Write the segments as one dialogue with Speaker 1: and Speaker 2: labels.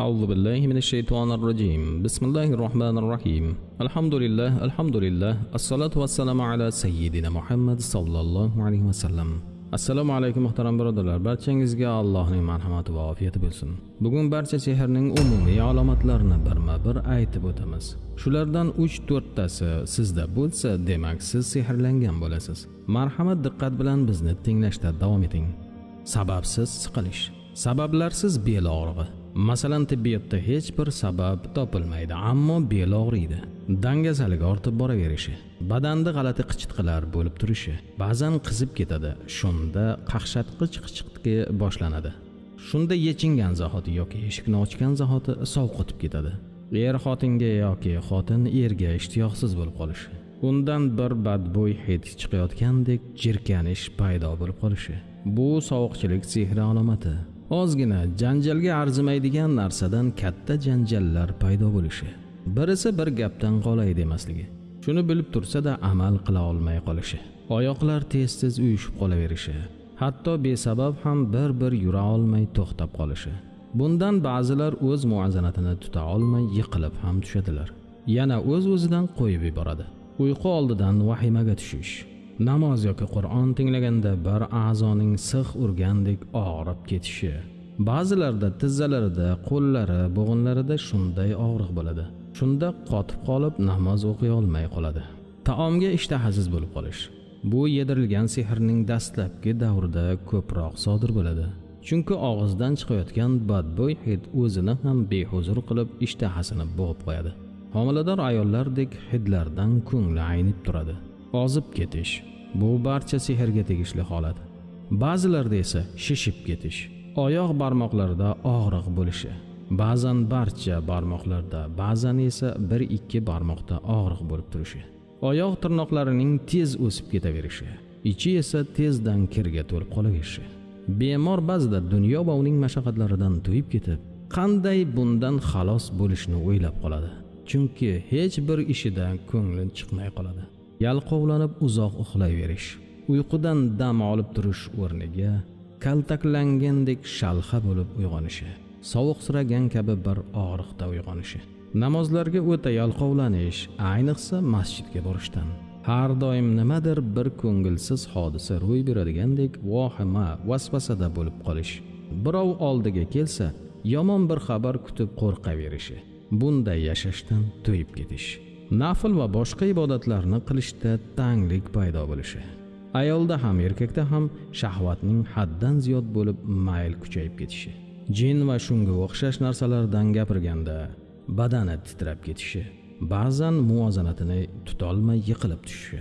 Speaker 1: أعوذ بالله من الشيطان الرجيم بسم الله الرحمن الرحيم الحمد لله الحمد لله الصلاة والسلام على سيدنا محمد صلى الله عليه وسلم assalomu alaykum muhtaram birodarlar barchangizga allohning marhamati va ofiyati bo'lsin bugun barcha sehrning umumiy alomatlarini birma bir aytib o'tamiz shulardan uch to'rttasi sizda bo'lsa demak siz sehrlangan bo'lasiz marhamat diqqat bilan bizni tinglashda davom eting sababsiz siqilish sabablarsiz bel og'rig'i Masalan tibbiyotda hech bir sabab topilmaydi ammo bel og'riydi dangasalik ortib boraverishi badanda g'alati qichitqilar bo'lib turishi ba'zan qizib ketadi shunda qaqshatqich qichiqtiki boshlanadi. Shunda yechingan zahoti yoki eshikni ochgan zahoti sovqotib ketadi. Er xotinga yoki xotin erga ishtiyoqsiz bo'lib qolishi undan bir badbo'y hid chiqayotgandek jirkanish paydo bo'lib qolishi. Bu sovuqchilik sehri alomati ozgina janjalga arzimaydigan narsadan katta janjallar paydo bo'lishi. Birisi bir gapdan qolay demasligi. Shuni bilib tursa-da amal qila olmay qolishi. Oyoqlar tez tez uyushib qolaverishi. Hatto besabab ham bir bir yura olmay to'xtab qolishi. Bundan ba'zilar o'z muvozanatini tuta olmay yiqilib ham tushadilar. Yana o'z o'zidan qo'yib yuboradi. Uyqu oldidan vahimaga tushish. Namoz yoki qur'on tinglaganda bir a'zoning six urgandek og'rib ketishi. Ba'zilarda tizzalarida qo'llari bo'g'inlarida shunday og'riq bo'ladi. Shunda qotib qolib namoz o'qiy olmay qoladi. Taomga ishtahasiz bo'lib qolish. Bu yedirilgan sehrning dastlabki davrida ko'proq sodir bo'ladi. Chunki og'izdan chiqayotgan badbo'y hid o'zini ham behuzur qilib ishtahasini bo'g'ib qo'yadi. Homilador ayollardek hidlardan ko'ngli aynib turadi. Ozib ketish bu barcha sehrga tegishli holat. Ba'zilarda esa shishib ketish oyoq barmoqlarida og'riq bo'lishi ba'zan barcha barmoqlarda ba'zan esa bir ikki barmoqda og'riq bo'lib turishi oyoq tirnoqlarining tez o'sib ketaverishi ichi esa tezdan kirga to'lib qolaverishi bemor ba'zida dunyo va uning mashaqqatlaridan to'yib ketib qanday bundan xalos bo'lishni o'ylab qoladi. Chunki hech bir ishidan ko'ngli chiqmay qoladi. Yalqovlanib uzoq uxlayverish. Uyqudan dam olib turish o'rniga kaltaklangandek shalxa bo'lib uyg'onishi sovuqsiragan kabi bir og'riqda uyg'onishi. Namozlarga o'ta yalqovlanish ayniqsa masjidga borishdan. Har doim nimadir bir ko'ngilsiz hodisa ro'y beradigandek vohima vasvasada bo'lib qolish. Birov oldiga kelsa yomon bir xabar kutib qo'rqaverishi bunday yashashdan to'yib ketish. Nafl va boshqa ibodatlarni qilishda tanglik paydo bo'lishi. Ayolda ham erkakda ham shahvatning haddan ziyod bo'lib mayl kuchayib ketishi. Jin va shunga o'xshash narsalardan gapirganda badani titrab ketishi ba'zan muvozanatini tutolmay yiqilib tushishi.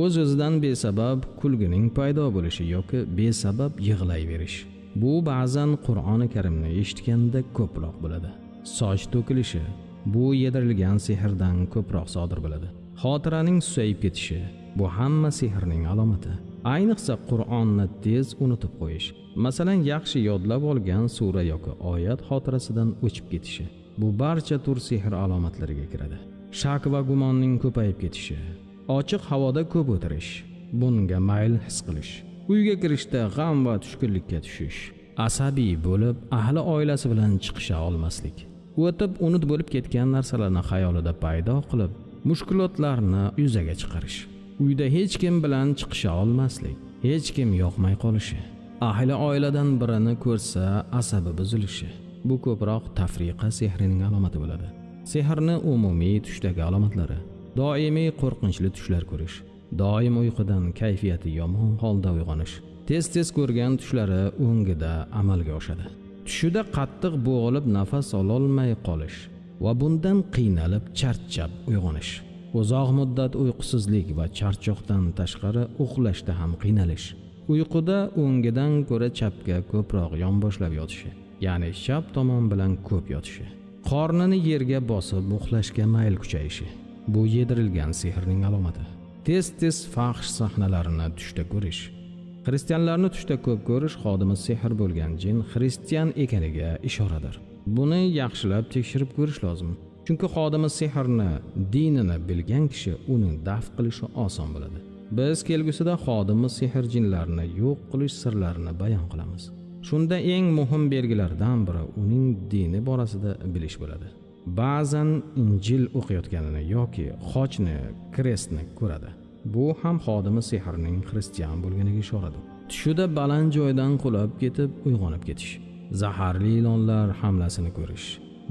Speaker 1: O'z o'zidan besabab kulgining paydo bo'lishi yoki besabab yig'layverish. Bu ba'zan qur'oni karimni eshitganda ko'proq bo'ladi. Soch to'kilishi bu yedirilgan sehrdan ko'proq sodir bo'ladi. Xotiraning susayib ketishi bu hamma sehrning alomati. Ayniqsa qur'onni tez unutib qo'yish. Masalan yaxshi yodlab olgan sura yoki oyat xotirasidan o'chib ketishi bu barcha tur sehr alomatlariga kiradi. Shak va gumonning ko'payib ketishi ochiq havoda ko'p o'tirish bunga mayl his qilish uyga kirishda g'am va tushkunlikka tushish asabiy bo'lib ahli oilasi bilan chiqisha olmaslik. O'tib unut bo'lib ketgan narsalarni xayolida paydo qilib mushkulotlarni yuzaga chiqarish. Uyda hech kim bilan chiqisha olmaslik hech kim yoqmay qolishi. Ahli oiladan birini ko'rsa asabi buzilishi. Bu ko'proq tafriqa sehrining alomati bo'ladi. Sehrni umumiy tushdagi alomatlari doimiy qo'rqinchli tushlar ko'rish doim uyqudan kayfiyati yomon holda uyg'onish tez tez ko'rgan tushlari o'ngida amalga oshadi. Tushida qattiq bo'g'ilib nafas ololmay qolish va bundan qiynalib charchab uyg'onish. Uzoq muddat uyqusizlik va charchoqdan tashqari uxlashda ham qiynalish. Uyquda o'ngidan ko'ra chapga ko'proq yonboshlab yotishi ya'ni chap tomon bilan ko'p yotishi. Qornini yerga bosib uxlashga mayl kuchayishi. Bu yedirilgan sehrning alomati. Tez tez fahsh sahnalarini tushda ko'rish. Xristianlarni tushda ko'p ko'rish xodimi sehr bo'lgan jin xristian ekaniga ishoradir. Buni yaxshilab tekshirib ko'rish lozim. Chunki xodimi sehrni dinini bilgan kishi uni daf qilishi oson bo'ladi. Biz kelgusida xodimi sehr jinlarni yo'q qilish sirlarini bayon qilamiz. Shunda eng muhim belgilardan biri uning dini borasida bilish bo'ladi. Ba'zan injil o'qiyotganini yoki xochni krestni ko'radi. Bu ham xodimi sehrning xristian bo'lganiga ishoradir tushida baland joydan qulab ketib uyg'onib ketish zaharli ilonlar hamlasini ko'rish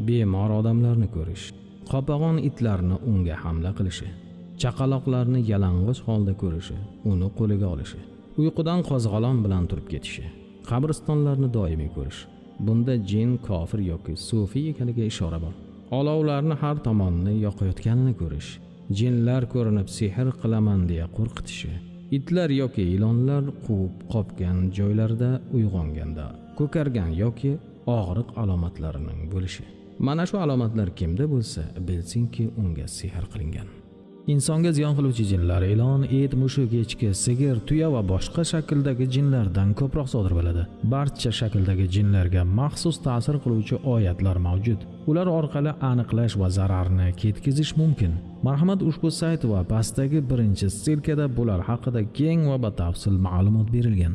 Speaker 1: bemor odamlarni ko'rish qopag'on itlarni unga hamla qilishi chaqaloqlarni yalang'och holda ko'rishi uni qo'liga olishi uyqudan qo'zg'alon bilan turib ketishi qabristonlarni doimiy ko'rish bunda jin kofir yoki sufiy ekaniga ishora bor. Olovlarni har tomonni yoqayotganini ko'rish jinlar ko'rinib sehr qilaman deya qo'rqitishi. Itlar yoki ilonlar quvib qopgan joylarida uyg'onganda ko'kargan yoki og'riq alomatlarining bo'lishi. Mana shu alomatlar kimda bo'lsa bilsinki unga sehr qilingan. Insonga ziyon qiluvchi jinlar ilon et mushuk echki sigir tuya va boshqa shakldagi jinlardan ko'proq sodir bo'ladi. Barcha shakldagi jinlarga maxsus ta'sir qiluvchi oyatlar mavjud. Ular orqali aniqlash va zararni ketkazish mumkin. Marhamat ushbu sayt va pastdagi birinchi ssilkada bular haqida keng va batafsil ma'lumot berilgan.